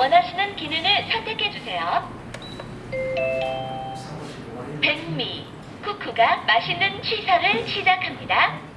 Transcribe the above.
원하시는 기능을 선택해 주세요. 백미 쿠쿠가 맛있는 취사를 시작합니다.